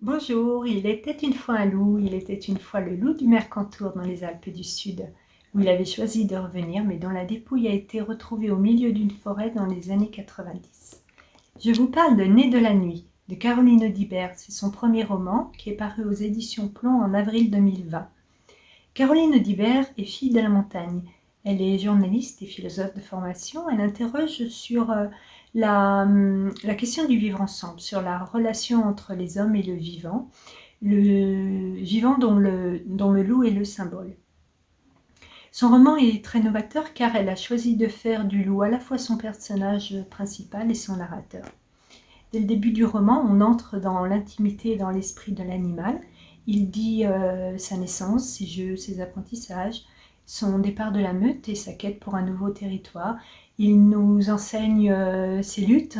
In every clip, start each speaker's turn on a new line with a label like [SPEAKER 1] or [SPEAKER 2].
[SPEAKER 1] Bonjour, il était une fois un loup, il était une fois le loup du Mercantour dans les Alpes du Sud, où il avait choisi de revenir, mais dont la dépouille a été retrouvée au milieu d'une forêt dans les années 90. Je vous parle de Né de la nuit, de Caroline Audibert, c'est son premier roman, qui est paru aux éditions Plomb en avril 2020. Caroline Audibert est fille de la montagne, elle est journaliste et philosophe de formation, elle interroge sur euh, Hum, la, question du vivre ensemble, sur la relation entre les hommes et le vivant, le vivant dont le, loup est le symbole. Son roman est très novateur car elle a choisi de faire du loup à la fois son personnage principal et son narrateur. Dès le début du roman, on entre dans l'intimité et dans l'esprit de l'animal. Il dit euh, sa naissance, ses jeux, ses apprentissages, son départ de la meute et sa quête pour un nouveau territoire. Il nous enseigne euh, ses luttes,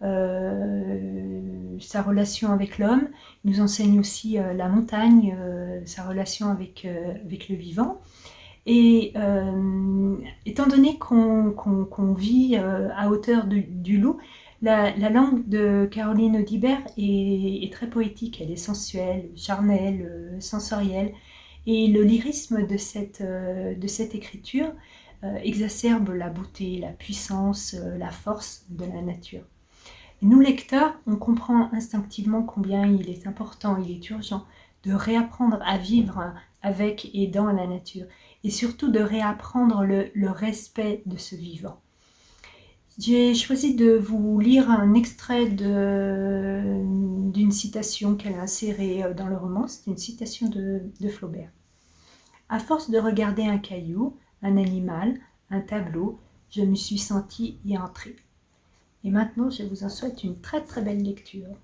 [SPEAKER 1] euh, sa relation avec l'homme. Il nous enseigne aussi euh, la montagne, sa relation avec, avec le vivant. Et étant donné qu'on vit à hauteur du loup, la, langue de Caroline Audibert est, très poétique, elle est sensuelle, charnelle, sensorielle. Et le lyrisme de cette, de cette écriture euh, exacerbe la beauté, la puissance, euh, la force de la nature. nous, lecteurs, on comprend instinctivement combien il est important, il est urgent de réapprendre à vivre avec et dans la nature, et surtout de réapprendre le, respect de ce vivant. J'ai choisi de vous lire un extrait citation qu'elle a insérée euh, dans le roman, c'est une citation de, de Flaubert. À force de regarder un caillou, un animal, un tableau, je me suis sentie y entrer. Et maintenant, je vous en souhaite une très très belle lecture.